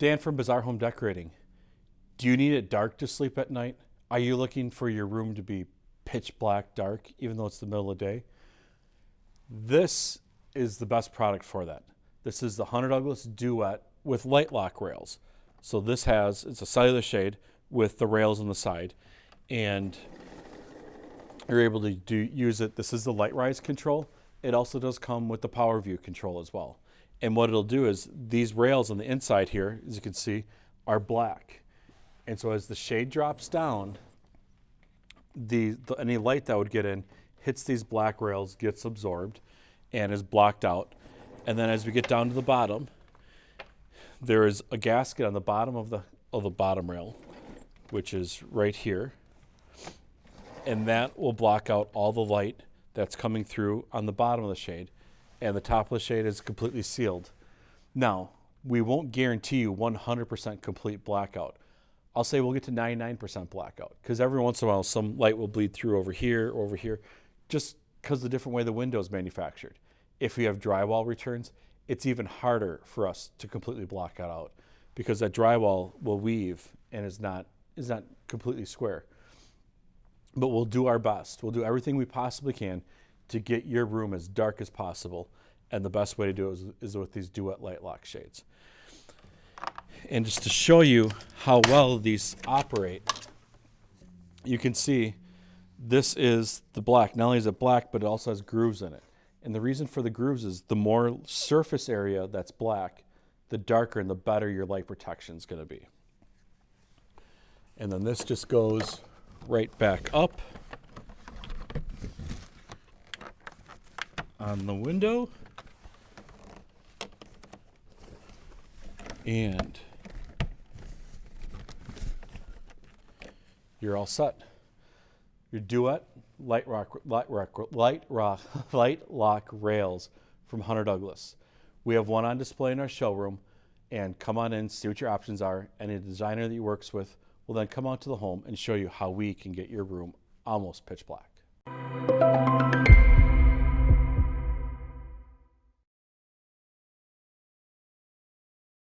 Dan from Bizarre Home Decorating. Do you need it dark to sleep at night? Are you looking for your room to be pitch black dark, even though it's the middle of the day? This is the best product for that. This is the Hunter Douglas Duette with light lock rails. So this has, it's a cellular shade with the rails on the side and you're able to do, use it. This is the LiteRise control. It also does come with the PowerView control as well. And what it'll do is these rails on the inside here, as you can see, are black. And so as the shade drops down, the, the any light that would get in hits these black rails, gets absorbed, and is blocked out. And then as we get down to the bottom, there is a gasket on the bottom of the of the bottom rail, which is right here. And that will block out all the light that's coming through on the bottom of the shade. And the top of the shade is completely sealed. Now, we won't guarantee you 100% complete blackout. I'll say we'll get to 99% blackout because every once in a while some light will bleed through over here over here just because the different way the window is manufactured. If we have drywall returns, it's even harder for us to completely block that out because that drywall will weave and is not is not completely square. But we'll do our best. We'll do everything we possibly can to get your room as dark as possible. And the best way to do it is, is with these Duette Light Lock shades. And just to show you how well these operate, you can see this is the black. Not only is it black, but it also has grooves in it. And the reason for the grooves is the more surface area that's black, the darker and the better your light protection is going to be. And then this just goes right back up on the window. And you're all set. Your Duette light rock, light rock, light rock, light lock rails from Hunter Douglas. We have one on display in our showroom, and come on in, see what your options are. And a designer that he works with will then come out to the home and show you how we can get your room almost pitch black.